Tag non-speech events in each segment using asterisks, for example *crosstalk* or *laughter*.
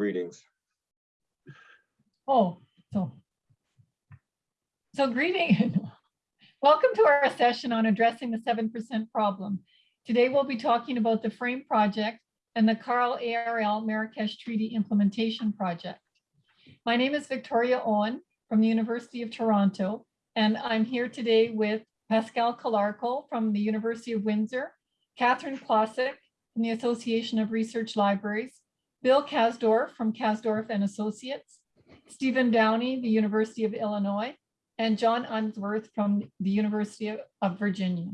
Greetings. Oh, so. So greeting. *laughs* Welcome to our session on addressing the 7% problem. Today we'll be talking about the FRAME project and the CARL ARL Marrakesh Treaty Implementation Project. My name is Victoria Owen from the University of Toronto, and I'm here today with Pascal Calarco from the University of Windsor, Katherine Klosek from the Association of Research Libraries, Bill Kasdorf from Kasdorf and Associates, Stephen Downie, the University of Illinois, and John Unsworth from the University of- Virginia.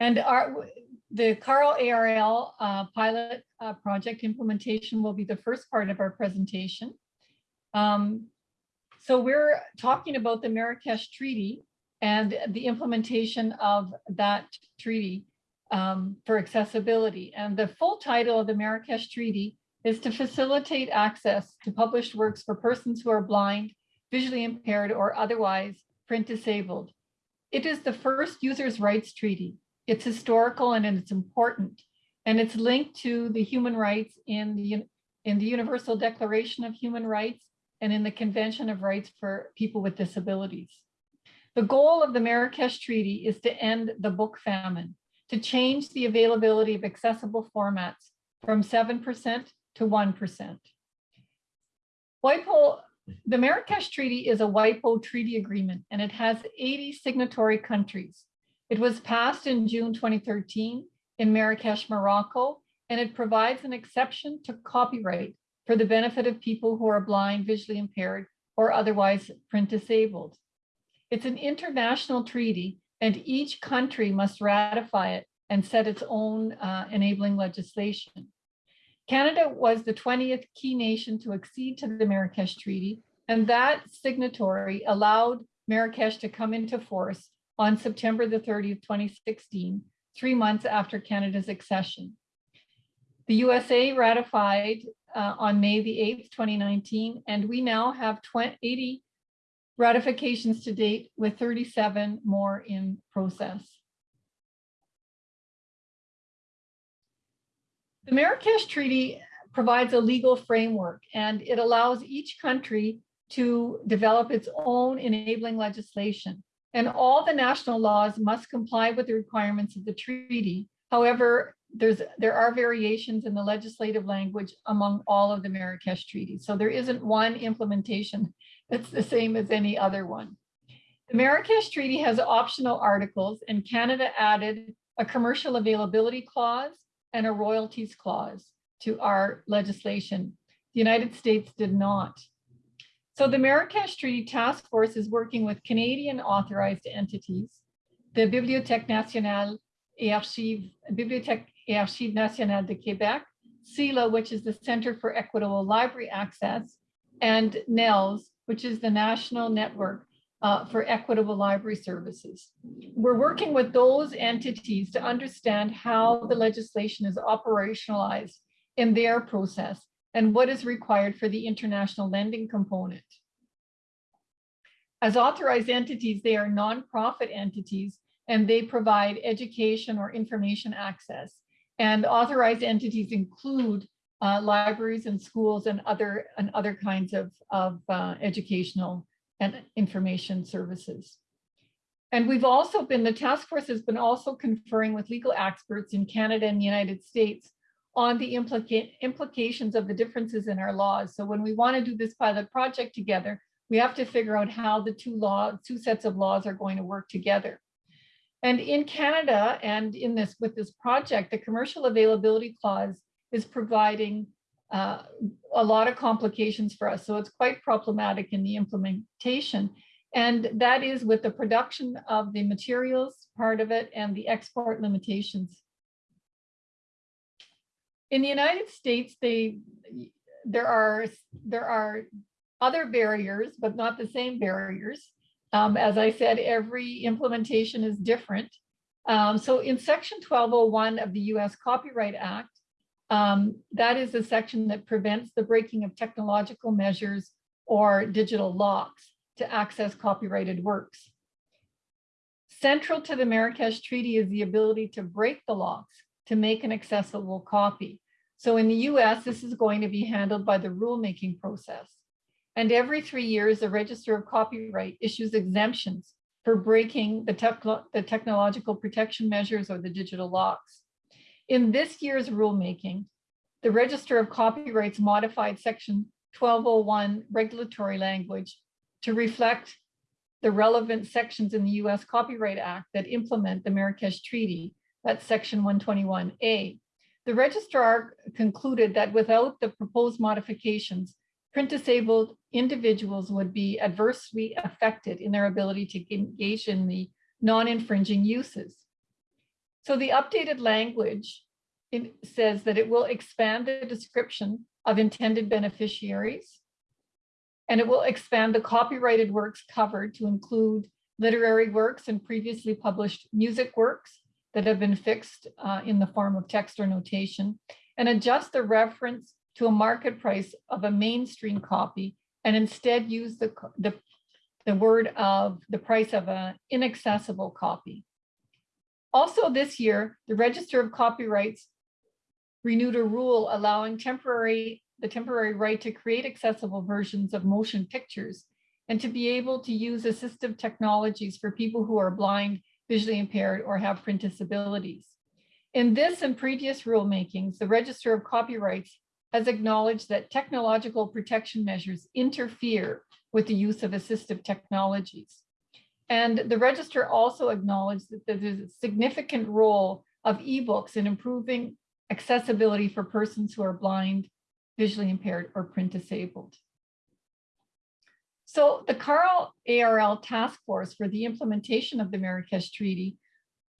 And our, the CARL ARL uh, pilot uh, project implementation will be the first part of our presentation. Um, So we're talking about the Marrakesh Treaty and the implementation of that treaty um, for accessibility. And the full title of the Marrakesh Treaty is to facilitate access to published works for persons who are blind, visually impaired, or otherwise print disabled. It is the first users' rights treaty. It's historical and it's important. And it's linked to the human rights in the, in the Universal Declaration of Human Rights and in the Convention of Rights for People with Disabilities. The goal of the Marrakesh Treaty is to end the book famine, to change the availability of accessible formats from 7% to 1%. WIPO, the Marrakesh Treaty is a WIPO treaty agreement and it has 80 signatory countries. It was passed in June 2013 in Marrakesh, Morocco, and it provides an exception to copyright for the benefit of people who are blind, visually impaired, or otherwise print disabled. It's an international treaty and each country must ratify it and set its own uh, enabling legislation. Canada was the 20th key nation to accede to the Marrakesh Treaty, and that signatory allowed Marrakesh to come into force on September the 30th, 2016, three months after Canada's accession. The USA ratified uh, on May the 8th, 2019, and we now have 20 80 ratifications to date with 37 more in process. The Marrakesh Treaty provides a legal framework and it allows each country to develop its own enabling legislation. And all the national laws must comply with the requirements of the treaty. However, there's, there are variations in the legislative language among all of the Marrakesh treaties. So there isn't one implementation that's the same as any other one. The Marrakesh Treaty has optional articles and Canada added a commercial availability clause and a royalties clause to our legislation. The United States did not. So the Marrakesh Treaty Task Force is working with Canadian authorized entities, the Bibliothèque nationale et archives, Bibliothèque et Archives nationales de Québec, CELA, which is the Center for Equitable Library Access, and NNELS, which is the National Network uh, for Equitable Library Services. We're working with those entities to understand how the legislation is operationalized in their process and what is required for the international lending component. As authorized entities, they are nonprofit entities and they provide education or information access. And authorized entities include uh, libraries and schools and other and other kinds of, of uh, educational and information services. And we've also been, the task force has been also conferring with legal experts in Canada and the United States on the implica implications of the differences in our laws. So when we want to do this pilot project together, we have to figure out how the two law, two sets of laws are going to work together. And in Canada and in this with this project, the commercial availability clause is providing uh, a lot of complications for us. So it's quite problematic in the implementation. And that is with the production of the materials part of it and the export limitations. In the United States, they there are there are other barriers, but not the same barriers. Um, as I said, every implementation is different. Um, so in section 1201 of the US Copyright Act, um, that is the section that prevents the breaking of technological measures or digital locks to access copyrighted works. Central to the Marrakesh Treaty is the ability to break the locks to make an accessible copy. So in the US, this is going to be handled by the rulemaking process. And every three years, the Register of Copyright issues exemptions for breaking the, techno the technological protection measures or the digital locks. In this year's rulemaking, the Register of Copyrights modified section 1201 regulatory language to reflect the relevant sections in the US Copyright Act that implement the Marrakesh Treaty, that's section 121A. The registrar concluded that without the proposed modifications, print disabled individuals would be adversely affected in their ability to engage in the non-infringing uses. So the updated language says that it will expand the description of intended beneficiaries, and it will expand the copyrighted works covered to include literary works and previously published music works that have been fixed uh, in the form of text or notation, and adjust the reference to a market price of a mainstream copy and instead use the, the, the word of the price of an inaccessible copy. Also this year, the Register of Copyrights renewed a rule allowing temporary the temporary right to create accessible versions of motion pictures and to be able to use assistive technologies for people who are blind, visually impaired, or have print disabilities. In this and previous rulemakings, the Register of Copyrights has acknowledged that technological protection measures interfere with the use of assistive technologies. And the register also acknowledged that there's a significant role of ebooks in improving accessibility for persons who are blind, visually impaired, or print disabled. So the CARL ARL task force for the implementation of the Marrakesh Treaty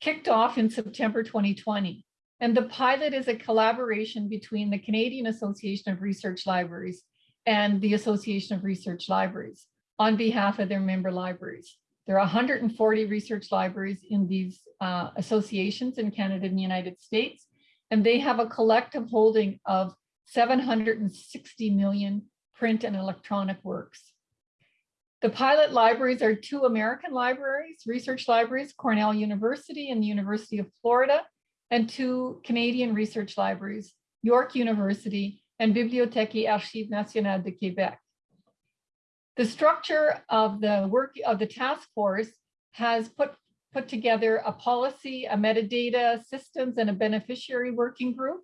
kicked off in September 2020. And the pilot is a collaboration between the Canadian Association of Research Libraries and the Association of Research Libraries on behalf of their member libraries. There are 140 research libraries in these uh, associations in Canada and the United States, and they have a collective holding of 760 million print and electronic works. The pilot libraries are two American libraries, research libraries, Cornell University and the University of Florida, and two Canadian research libraries, York University and Bibliothèque Archives Nationales de Québec. The structure of the work of the task force has put, put together a policy, a metadata systems, and a beneficiary working group.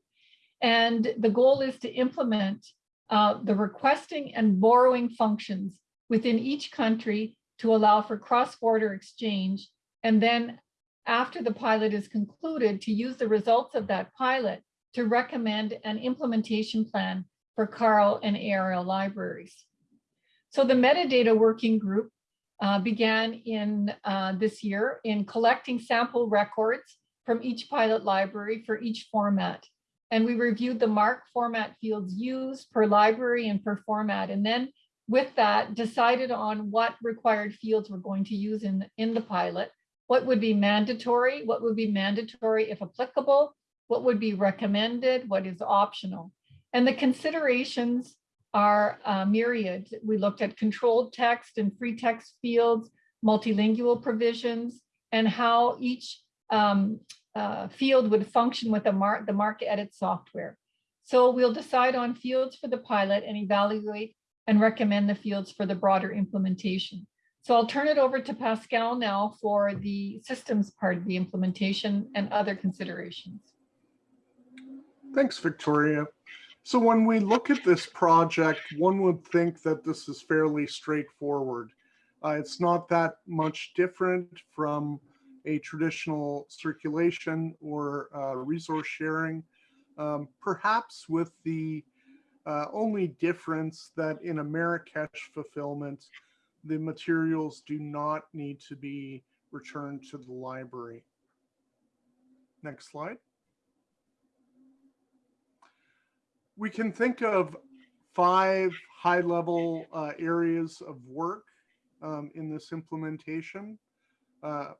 And the goal is to implement uh, the requesting and borrowing functions within each country to allow for cross-border exchange and then after the pilot is concluded to use the results of that pilot to recommend an implementation plan for CARL and ARL libraries. So the metadata working group uh, began in uh, this year in collecting sample records from each pilot library for each format. And we reviewed the MARC format fields used per library and per format. And then with that, decided on what required fields we're going to use in, in the pilot what would be mandatory, what would be mandatory if applicable, what would be recommended, what is optional. And the considerations are uh, myriad. We looked at controlled text and free text fields, multilingual provisions, and how each um, uh, field would function with the mark, the MarcEdit software. So we'll decide on fields for the pilot and evaluate and recommend the fields for the broader implementation. So I'll turn it over to Pascal now for the systems part of the implementation and other considerations. Thanks, Victoria. So when we look at this project, one would think that this is fairly straightforward. Uh, it's not that much different from a traditional circulation or uh, resource sharing, um, perhaps with the uh, only difference that in a Marrakesh fulfillment, the materials do not need to be returned to the library. Next slide. We can think of five high-level uh, areas of work um, in this implementation. Uh,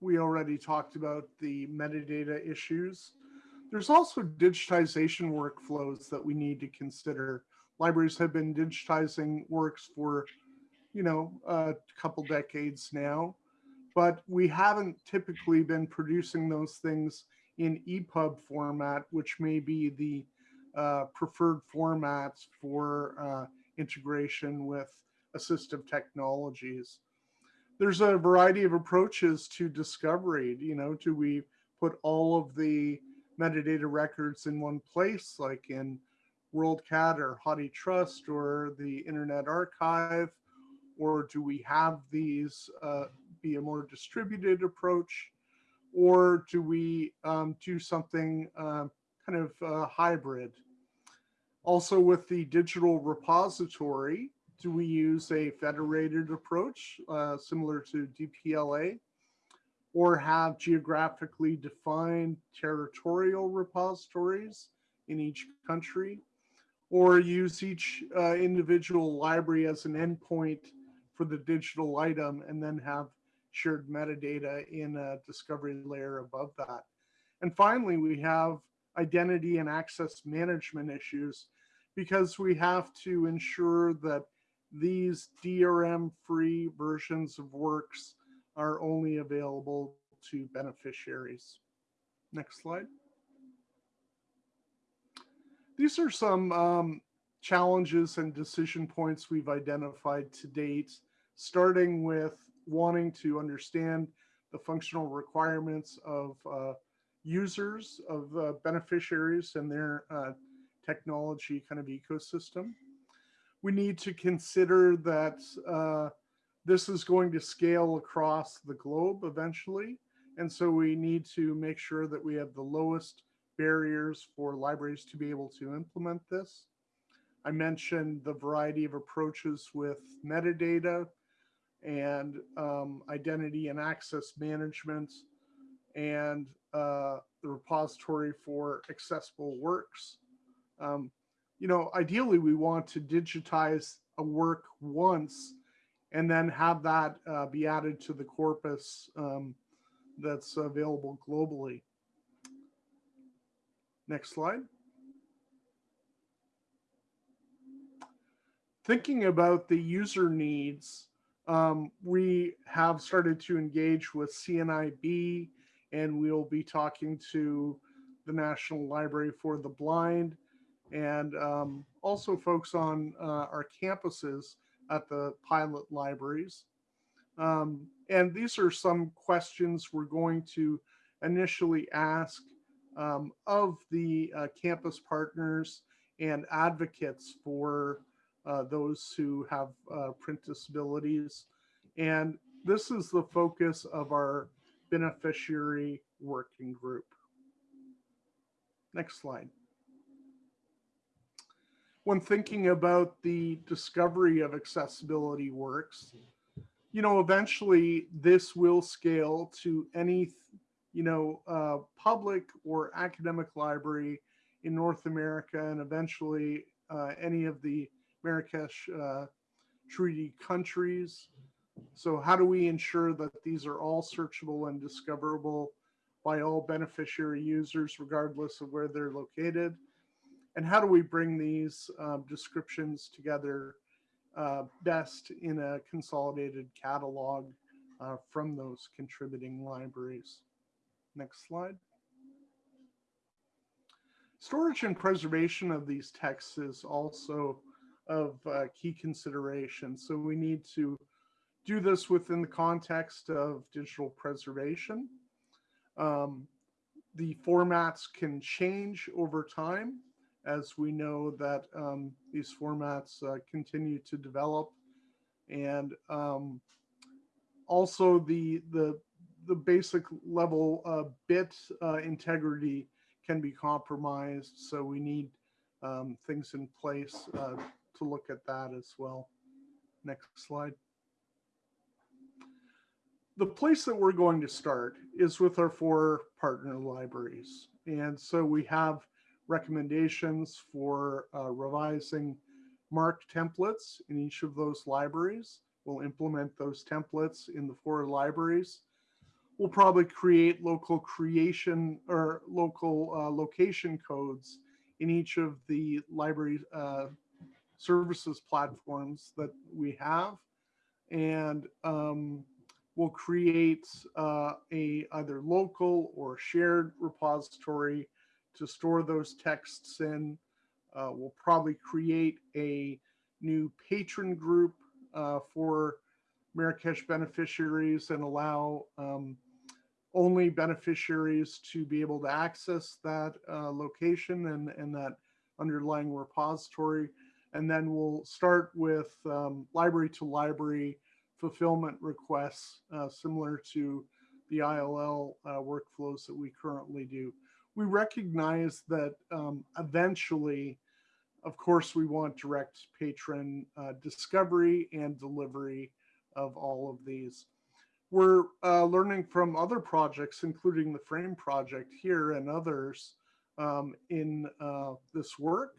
we already talked about the metadata issues. There's also digitization workflows that we need to consider libraries have been digitizing works for, you know, a couple decades now, but we haven't typically been producing those things in EPUB format, which may be the uh, preferred formats for uh, integration with assistive technologies. There's a variety of approaches to discovery. You know, do we put all of the metadata records in one place, like in WorldCat or HathiTrust or the Internet Archive? Or do we have these uh, be a more distributed approach? Or do we um, do something uh, kind of uh, hybrid? Also with the digital repository, do we use a federated approach uh, similar to DPLA? Or have geographically defined territorial repositories in each country? Or use each uh, individual library as an endpoint for the digital item and then have shared metadata in a discovery layer above that. And finally, we have identity and access management issues because we have to ensure that these DRM free versions of works are only available to beneficiaries. Next slide. These are some um, challenges and decision points we've identified to date, starting with wanting to understand the functional requirements of uh, users, of uh, beneficiaries and their uh, technology kind of ecosystem. We need to consider that uh, this is going to scale across the globe eventually. And so we need to make sure that we have the lowest barriers for libraries to be able to implement this. I mentioned the variety of approaches with metadata and um, identity and access management and uh, the repository for accessible works. Um, you know, ideally we want to digitize a work once and then have that uh, be added to the corpus um, that's available globally. Next slide. Thinking about the user needs, um, we have started to engage with CNIB and we'll be talking to the National Library for the Blind and um, also folks on uh, our campuses at the pilot libraries. Um, and these are some questions we're going to initially ask um, of the uh, campus partners and advocates for those who have uh, print disabilities. And this is the focus of our beneficiary working group. Next slide. When thinking about the discovery of accessibility works, you know, eventually this will scale to any you know, uh, public or academic library in North America and eventually uh, any of the Marrakesh uh, Treaty countries. So how do we ensure that these are all searchable and discoverable by all beneficiary users, regardless of where they're located? And how do we bring these um, descriptions together uh, best in a consolidated catalog uh, from those contributing libraries? Next slide. Storage and preservation of these texts is also of uh, key consideration. So we need to do this within the context of digital preservation. Um, the formats can change over time as we know that um, these formats uh, continue to develop and um, also the the the basic level uh, bit uh, integrity can be compromised. So we need um, things in place uh, to look at that as well. Next slide. The place that we're going to start is with our four partner libraries. And so we have recommendations for uh, revising MARC templates in each of those libraries. We'll implement those templates in the four libraries we'll probably create local creation or local uh, location codes in each of the library uh, services platforms that we have. And um, we'll create uh, a either local or shared repository to store those texts in. Uh, we'll probably create a new patron group uh, for Marrakesh beneficiaries and allow um, only beneficiaries to be able to access that uh, location and, and that underlying repository. And then we'll start with um, library to library fulfillment requests, uh, similar to the ILL uh, workflows that we currently do. We recognize that um, eventually, of course, we want direct patron uh, discovery and delivery of all of these. We're uh, learning from other projects, including the Frame project here and others um, in uh, this work.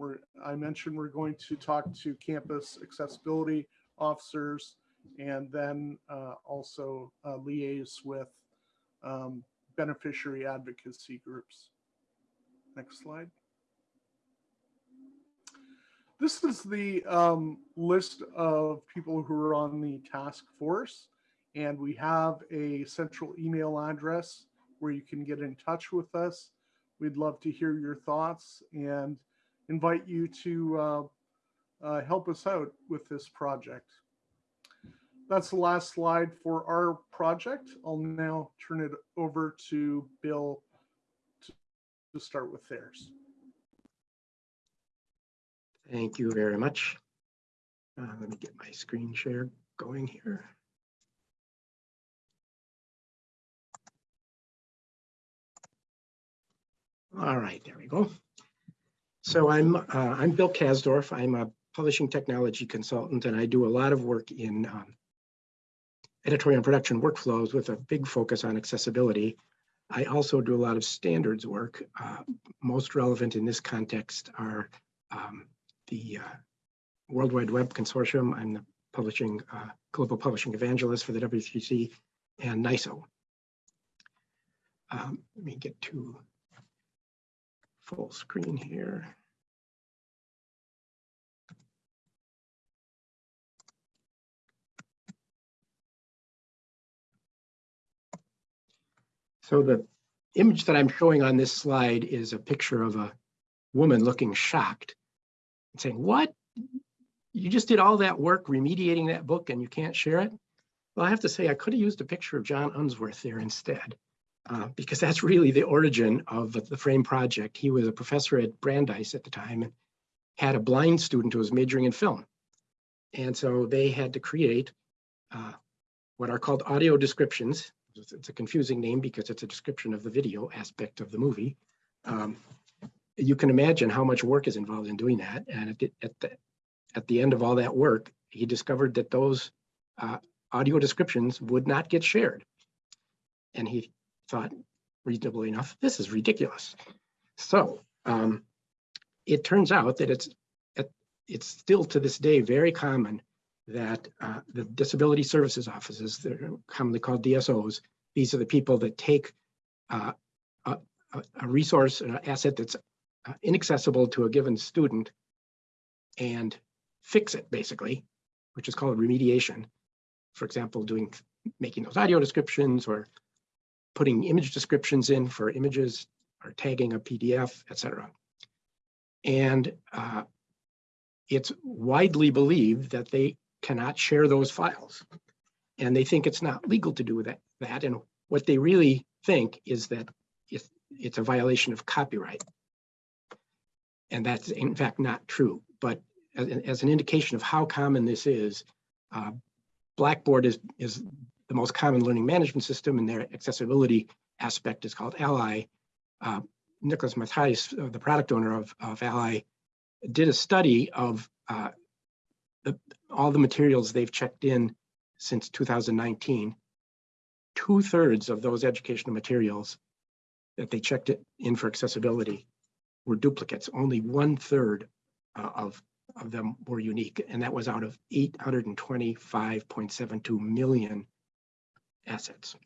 We're, I mentioned we're going to talk to campus accessibility officers and then uh, also uh, liaise with um, beneficiary advocacy groups. Next slide. This is the um, list of people who are on the task force, and we have a central email address where you can get in touch with us. We'd love to hear your thoughts and invite you to uh, uh, help us out with this project. That's the last slide for our project. I'll now turn it over to Bill to, to start with theirs. Thank you very much. Uh, let me get my screen share going here. All right, there we go. So I'm uh, I'm Bill Kasdorf. I'm a publishing technology consultant, and I do a lot of work in um, editorial and production workflows with a big focus on accessibility. I also do a lot of standards work. Uh, most relevant in this context are um, the uh, World Wide Web Consortium. I'm the publishing uh, global publishing evangelist for the W3C and NISO. Um, let me get to full screen here. So the image that I'm showing on this slide is a picture of a woman looking shocked and saying, what? You just did all that work remediating that book and you can't share it? Well, I have to say, I could have used a picture of John Unsworth there instead, uh, because that's really the origin of the Frame project. He was a professor at Brandeis at the time and had a blind student who was majoring in film. And so they had to create uh, what are called audio descriptions. It's a confusing name because it's a description of the video aspect of the movie. Um, you can imagine how much work is involved in doing that. And at the, at the, end of all that work, he discovered that those uh, audio descriptions would not get shared. And he thought, reasonably enough, this is ridiculous. So um, it turns out that it's it's still to this day very common that uh, the disability services offices, they're commonly called DSOs, these are the people that take uh, a, a, resource, an asset that's uh, inaccessible to a given student and fix it basically, which is called remediation. For example, doing making those audio descriptions or putting image descriptions in for images or tagging a PDF, etc. And uh, it's widely believed that they cannot share those files. And they think it's not legal to do that. that. And what they really think is that it's, it's a violation of copyright. And that's in fact not true. But as, as an indication of how common this is, uh, Blackboard is, is the most common learning management system and their accessibility aspect is called Ally. Uh, Nicolaas Matthijs, uh, the product owner of, of Ally, did a study of uh, the, all the materials they've checked in since 2019. Two thirds of those educational materials that they checked in for accessibility were duplicates. Only one third uh, of, of them were unique, and that was out of 825.72 million assets.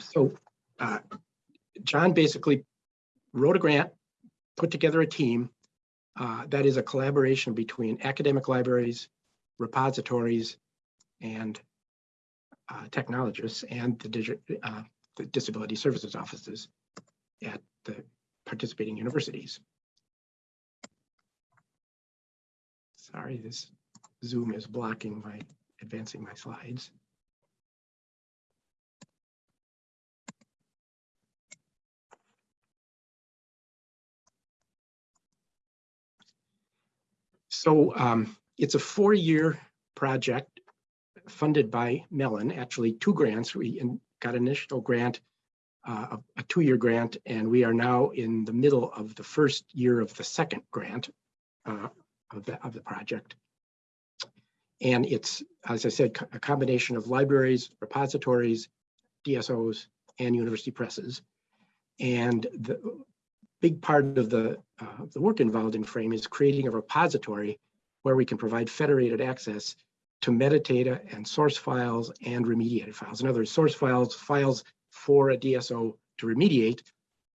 So uh, John basically wrote a grant put together a team uh, that is a collaboration between academic libraries, repositories and uh, technologists and the, uh, the disability services offices at the participating universities. Sorry, this Zoom is blocking my advancing my slides. So um, it's a four-year project funded by Mellon, actually two grants. We in- got an initial grant, uh, a two-year grant, and we are now in the middle of the first year of the second grant uh, of the, of the project. And it's, as I said, a combination of libraries, repositories, DSOs, and university presses. And the big part of the, uh, the work involved in Frame is creating a repository where we can provide federated access to metadata and source files and remediated files. In other words, source files, files for a DSO to remediate,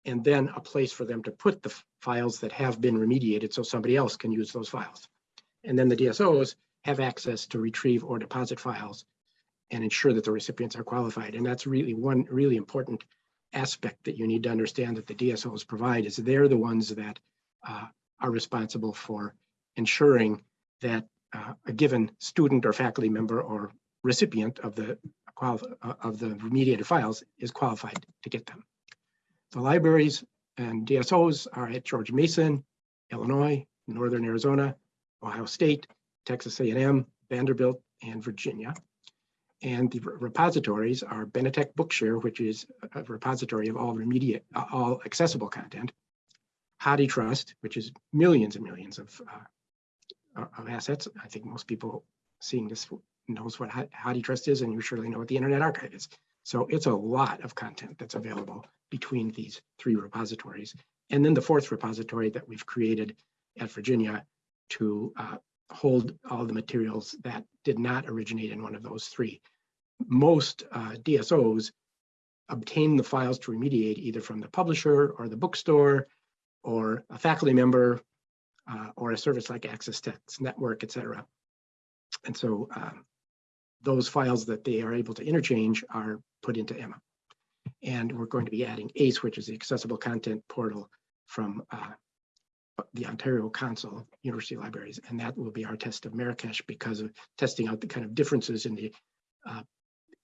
and then a place for them to put the files that have been remediated so somebody else can use those files. And then the DSOs have access to retrieve or deposit files and ensure that the recipients are qualified. And that's really one really important aspect that you need to understand that the DSOs provide is they're the ones that uh, are responsible for ensuring that uh, a given student or faculty member or recipient of the uh, of the remediated files is qualified to get them. The libraries and DSOs are at George Mason, Illinois, Northern Arizona, Ohio State, Texas A&M, Vanderbilt, and Virginia. And the repositories are Benetech Bookshare, which is a repository of all remediate, all accessible content. HathiTrust, which is millions and millions of, uh, of assets. I think most people seeing this knows what Ha- HathiTrust is, and you surely know what the Internet Archive is. So it's a lot of content that's available between these three repositories. And then the fourth repository that we've created at Virginia to uh, hold all the materials that did not originate in one of those three. Most uh, DSOs obtain the files to remediate either from the publisher or the bookstore or a faculty member uh, or a service like Access Text Network, et cetera. And so um, those files that they are able to interchange are put into Emma. And we're going to be adding ACE, which is the accessible content portal from uh, the Ontario Council, of University Libraries, and that will be our test of Marrakesh because of testing out the kind of differences in the uh,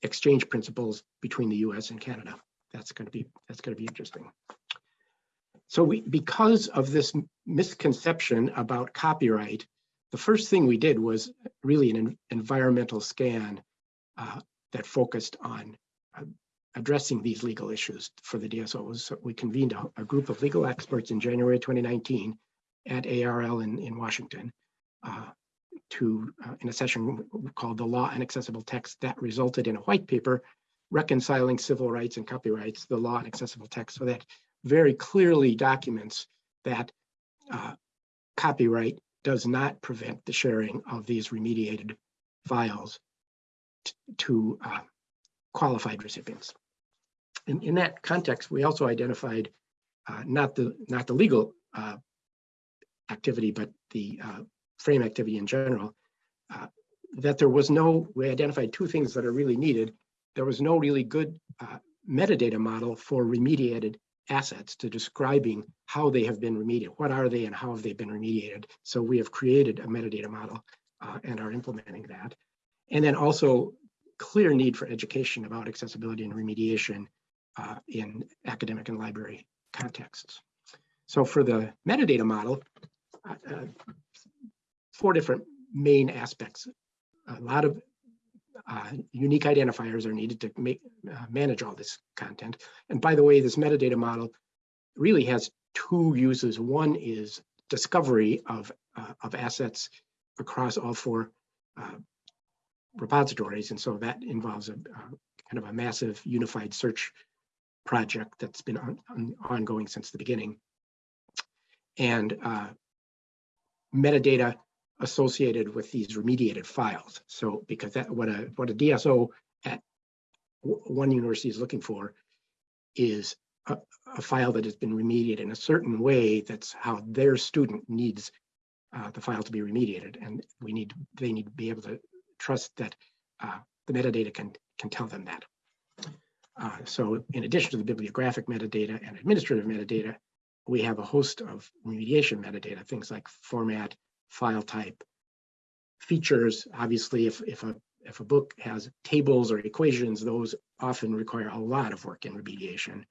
exchange principles between the US and Canada. That's going to be, that's going to be interesting. So we, because of this misconception about copyright, the first thing we did was really an environmental scan uh, that focused on uh, addressing these legal issues for the DSOs. So we convened a, a group of legal experts in January 2019 at ARL in, in Washington uh, to, uh, in a session called the Law and Accessible Text that resulted in a white paper reconciling civil rights and copyrights, the law and accessible text. So that very clearly documents that uh, copyright does not prevent the sharing of these remediated files to uh, qualified recipients. In, in that context, we also identified uh, not the not the legal uh, activity, but the uh, frame activity in general. uh, that there was no, we identified two things that are really needed. There was no really good uh, metadata model for remediated assets to describing how they have been remediated. What are they and how have they been remediated? So we have created a metadata model uh, and are implementing that. And then also clear need for education about accessibility and remediation uh, in academic and library contexts. So for the metadata model, uh, uh, four different main aspects. A lot of uh, unique identifiers are needed to make uh, manage all this content. And by the way, this metadata model really has two uses. One is discovery of, uh, of assets across all four uh, repositories. And so that involves a, kind of a massive unified search project that's been on, on- ongoing since the beginning. And uh, metadata associated with these remediated files. So because that what a what a DSO at one university is looking for is a, a file that has been remediated in a certain way that's how their student needs uh, the file to be remediated. And we need, they need to be able to trust that uh, the metadata can, can tell them that. Uh, So in addition to the bibliographic metadata and administrative metadata, we have a host of remediation metadata, things like format, file type, features. Obviously, if, if a, if a book has tables or equations, those often require a lot of work in remediation.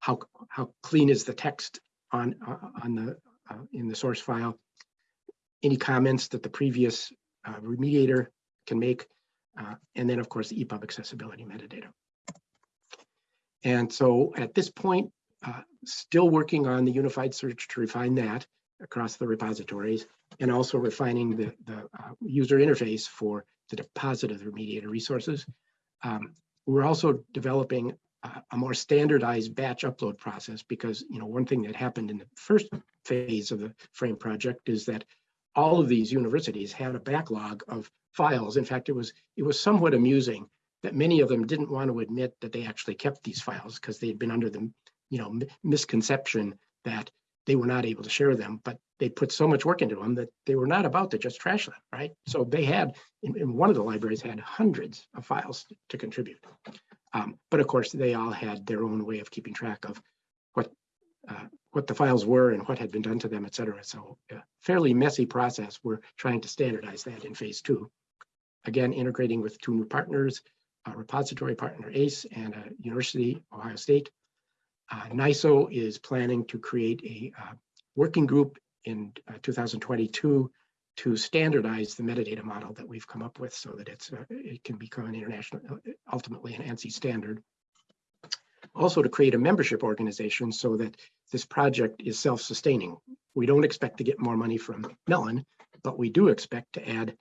How, how clean is the text on, uh, on the, uh, in the source file? Any comments that the previous uh, remediator can make? uh, And then, of course, the EPUB accessibility metadata. And so at this point, uh, still working on the unified search to refine that across the repositories and also refining the, the uh, user interface for the deposit of the remediator resources. Um, We're also developing a, a more standardized batch upload process because, you know, one thing that happened in the first phase of the frame project is that all of these universities had a backlog of files. In fact, it was, it was somewhat amusing that many of them didn't want to admit that they actually kept these files because they had been under the, you know, misconception that they were not able to share them, but they put so much work into them that they were not about to just trash them, right? So they had, in, in one of the libraries had hundreds of files to contribute. Um, but of course, they all had their own way of keeping track of what, uh, what the files were and what had been done to them, et cetera. So a fairly messy process. We're trying to standardize that in phase two. Again, integrating with two new partners, repository partner ACE and a University, Ohio State. Uh, NISO is planning to create a uh, working group in uh, 2022 to standardize the metadata model that we've come up with so that it's, uh, it can become an international, ultimately an ANSI standard. Also to create a membership organization so that this project is self-sustaining. We don't expect to get more money from Mellon, but we do expect to add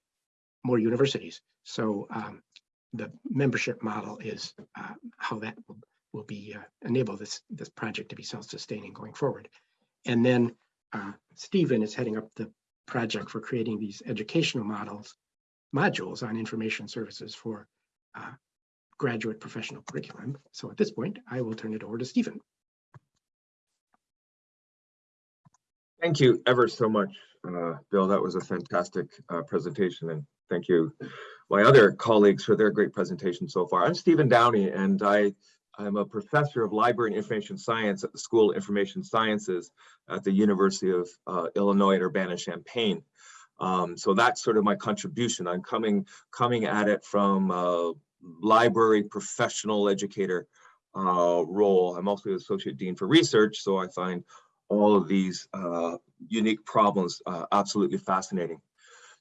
more universities. So um, the membership model is uh, how that will, will be uh, enable this this project to be self-sustaining going forward. And then uh, Stephen is heading up the project for creating these educational models modules on information services for uh, graduate professional curriculum. So at this point, I will turn it over to Stephen. Thank you ever so much, uh, Bill. That was a fantastic uh, presentation and thank you my other colleagues for their great presentation so far. I'm Stephen Downie and I I'm a professor of library and information science at the School of Information Sciences at the University of uh, Illinois at Urbana-Champaign. Um, so that's sort of my contribution. I'm coming coming at it from uh, library professional educator uh, role. I'm also the associate dean for research, so I find all of these uh, unique problems uh, absolutely fascinating.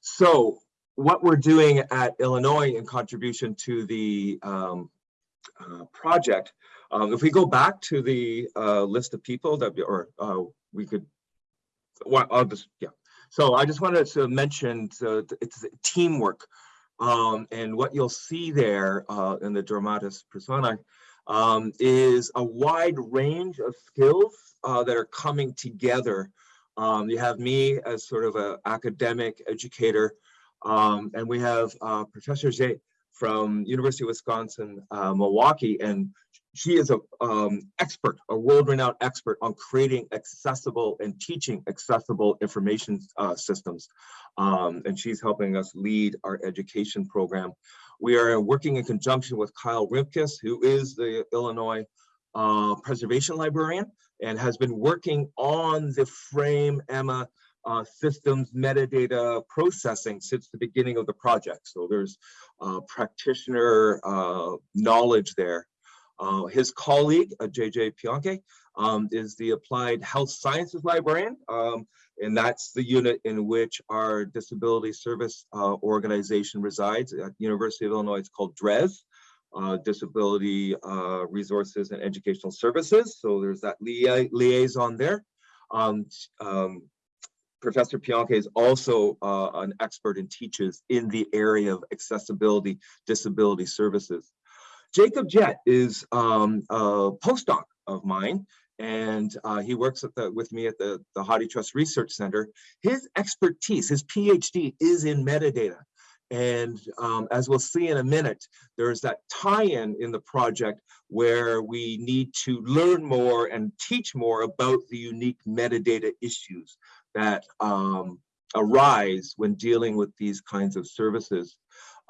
So what we're doing at Illinois in contribution to the um, uh, project, um, if we go back to the uh, list of people that, or uh, we could, well, I'll just, yeah. So I just wanted to mention uh, it's teamwork. Um, and what you'll see there uh, in the Dramatis Persona um, is a wide range of skills uh, that are coming together. Um, you have me as sort of an academic educator, um, and we have uh, Professor Xie from University of Wisconsin, uh, Milwaukee, and she is a um, expert, a world-renowned expert on creating accessible and teaching accessible information uh, systems. Um, and she's helping us lead our education program. We are working in conjunction with Kyle Rimkus, who is the Illinois uh, preservation librarian and has been working on the frame Emma uh, systems metadata processing since the beginning of the project. So there's uh, practitioner uh, knowledge there. Uh, his colleague, uh, JJ Pionke, um, is the applied health sciences librarian. Um, and that's the unit in which our disability service uh, organization resides at University of Illinois. It's called DRES. Uh, disability uh, resources and educational services. So there's that lia liaison there. Um, um, Professor Pionke is also uh, an expert and teaches in the area of accessibility disability services. Jacob Jett is um, a postdoc of mine and uh, he works the, with me at the, the HathiTrust Research Center. His expertise, his PhD is in metadata. And um, as we'll see in a minute, there's that tie-in in the project where we need to learn more and teach more about the unique metadata issues that um, arise when dealing with these kinds of services.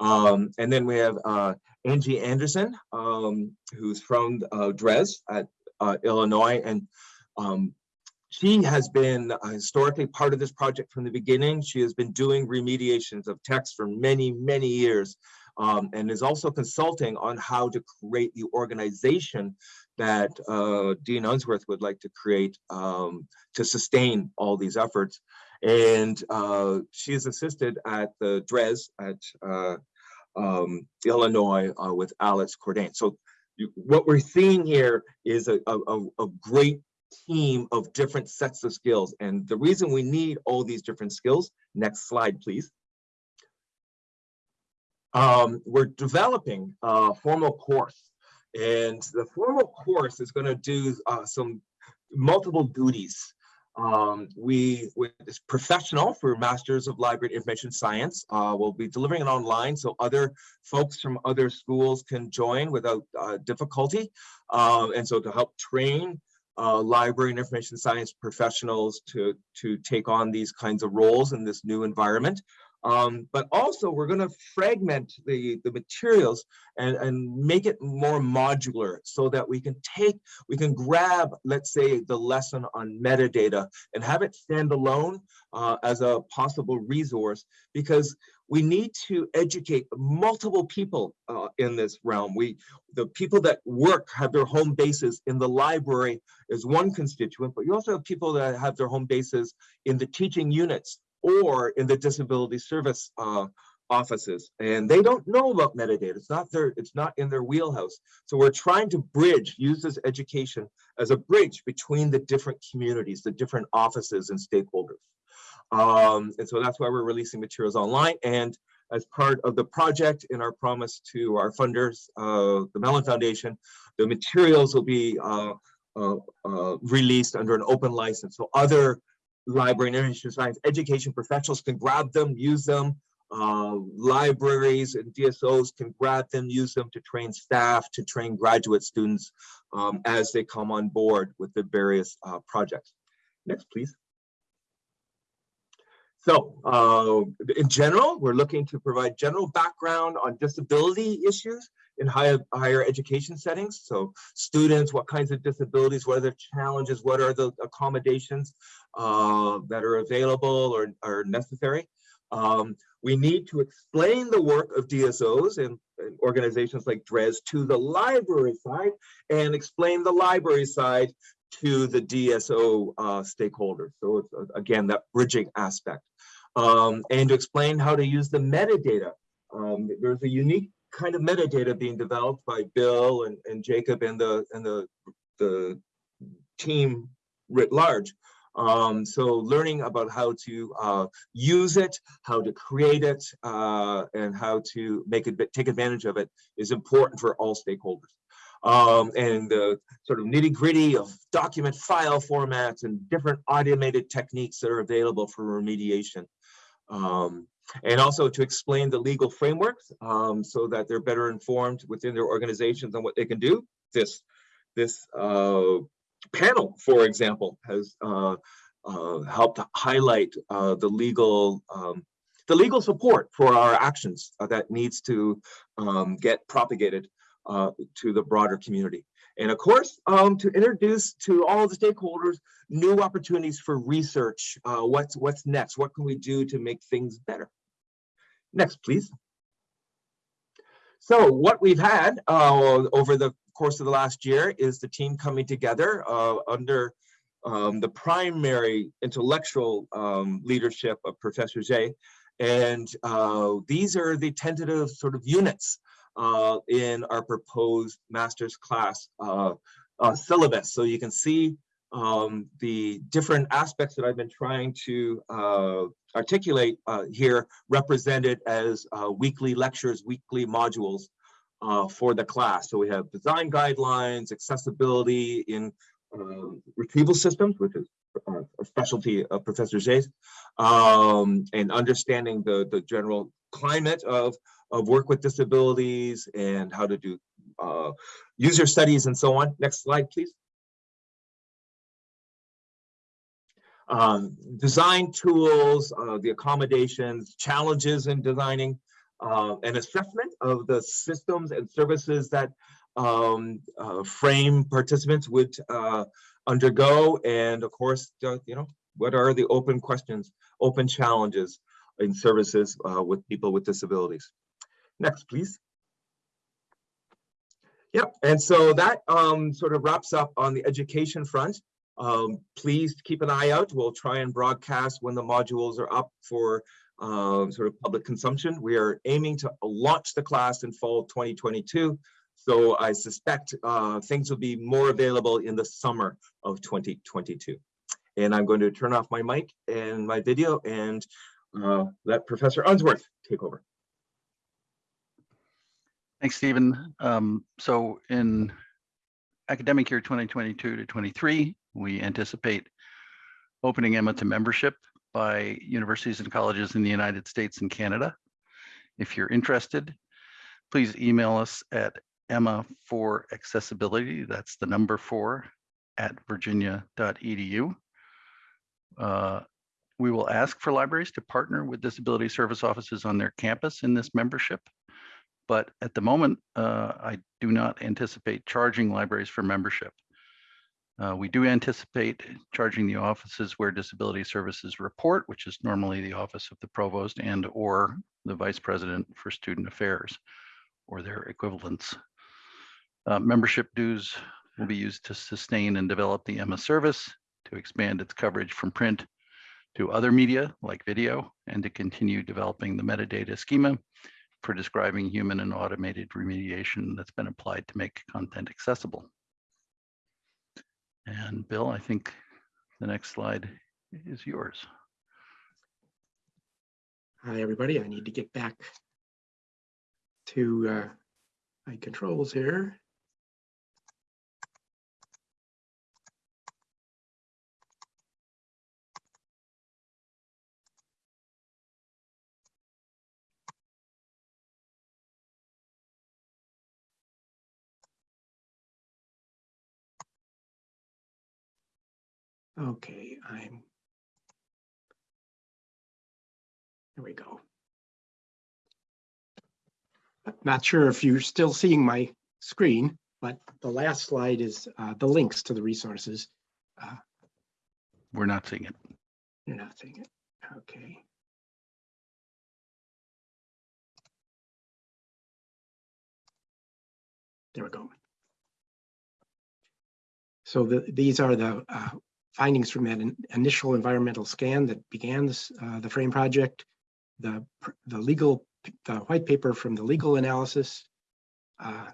Um, and then we have uh, Angie Anderson, um, who's from uh, DRES at uh, Illinois, and um, she has been uh, historically part of this project from the beginning. She has been doing remediations of text for many, many years, um, and is also consulting on how to create the organization that uh, Dean Unsworth would like to create um, to sustain all these efforts. And uh, she is assisted at the DRES at uh, um, Illinois uh, with Alex Cordain. So you, what we're seeing here is a, a, a great team of different sets of skills. And the reason we need all these different skills, next slide, please. Um, we're developing a formal course and the formal course is going to do uh, some multiple duties. Um, we, with this professional for Masters of Library Information Science, uh, will be delivering it online so other folks from other schools can join without uh, difficulty. Um, and so to help train uh, library and information science professionals to, to take on these kinds of roles in this new environment. Um, but also we're going to fragment the, the materials and, and make it more modular so that we can take, we can grab, let's say, the lesson on metadata and have it stand alone uh, as a possible resource because we need to educate multiple people uh, in this realm. We, the people that work have their home bases in the library is one constituent, but you also have people that have their home bases in the teaching units or in the disability service uh, offices. And they don't know about metadata. It's not their it's not in their wheelhouse. So we're trying to bridge use this education as a bridge between the different communities the different offices and stakeholders. Um, and so that's why we're releasing materials online. And as part of the project in our promise to our funders uh, the mellon foundation the materials will be uh, uh, uh released under an open license. So other library and information science education professionals can grab them, use them. Uh, libraries and DSOs can grab them, use them to train staff, to train graduate students um, as they come on board with the various uh, projects. Next, please. So uh, in general, we're looking to provide general background on disability issues in higher, higher education settings. So students, what kinds of disabilities, what are the challenges, what are the accommodations uh, that are available or are necessary. Um, we need to explain the work of DSOs and, and, organizations like DRES to the library side and explain the library side to the DSO uh, stakeholders. So it's, uh, again, that bridging aspect. Um, and to explain how to use the metadata. Um, there's a unique kind of metadata being developed by Bill and, and Jacob and the and the the team writ large. Um, so learning about how to uh, use it, how to create it, uh, and how to make it take advantage of it is important for all stakeholders. Um, and the sort of nitty gritty of document file formats and different automated techniques that are available for remediation. Um, and also to explain the legal frameworks um, so that they're better informed within their organizations on what they can do. This, this uh, panel, for example, has uh, uh, helped highlight uh, the legal um, the legal support for our actions uh, that needs to um, get propagated uh, to the broader community. And of course, um, to introduce to all the stakeholders new opportunities for research. Uh, what's what's next? What can we do to make things better? Next, please. So what we've had uh, over the course of the last year is the team coming together uh, under um, the primary intellectual um, leadership of Professor Xie. And uh, these are the tentative sort of units uh, in our proposed master's class uh, uh, syllabus. So you can see um, the different aspects that I've been trying to uh, articulate uh, here represented as uh, weekly lectures, weekly modules uh, for the class. So we have design guidelines, accessibility in uh, retrieval systems, which is uh, a specialty of Professor Xie's, um, and understanding the, the general climate of, of work with disabilities and how to do user studies and so on. Next slide, please. um, design tools, uh, the accommodations, challenges in designing, uh, an assessment of the systems and services that um, uh, frame participants would uh, undergo, and of course, uh, you know, what are the open questions, open challenges in services uh, with people with disabilities? Next, please. Yep, and so that um, sort of wraps up on the education front. Um, please keep an eye out. We'll try and broadcast when the modules are up for um, sort of public consumption. We are aiming to launch the class in fall 2022. So I suspect uh, things will be more available in the summer of 2022. And I'm going to turn off my mic and my video and uh, let Professor Unsworth take over. Thanks, Stephen. Um, so in academic year 2022 to 23, we anticipate opening Emma to membership by universities and colleges in the United States and Canada. If you're interested, please email us at Emma for accessibility. That's the number four at virginia.edu. Uh, we will ask for libraries to partner with disability service offices on their campus in this membership. But at the moment, uh, I do not anticipate charging libraries for membership. Uh, we do anticipate charging the offices where disability services report, which is normally the office of the provost and or the vice president for student affairs or their equivalents. Uh, membership dues will be used to sustain and develop the Emma service, to expand its coverage from print to other media like video, and to continue developing the metadata schema for describing human and automated remediation that's been applied to make content accessible. And Bill, I think the next slide is yours. Hi, everybody. I need to get back to uh, my controls here. Okay, I'm. There we go. Not sure if you're still seeing my screen, but the last slide is uh, the links to the resources. We're not seeing it. You're not seeing it. Okay. There we go. So the, these are the uh, findings from that in- initial environmental scan that began this, uh, the frame project. The, the legal, the white paper from the legal analysis. uh,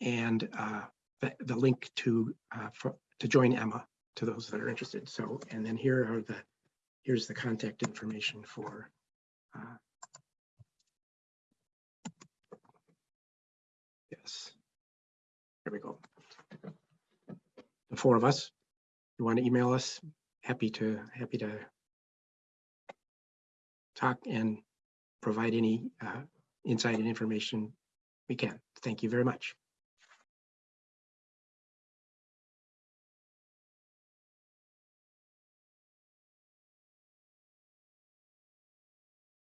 And uh, the, the link to, uh, for, to join Emma to those that are interested. So, and then here are the, here's the contact information for uh, Yes. There we go. The four of us, you want to email us, happy to, happy to talk and provide any uh, insight and information we can. Thank you very much.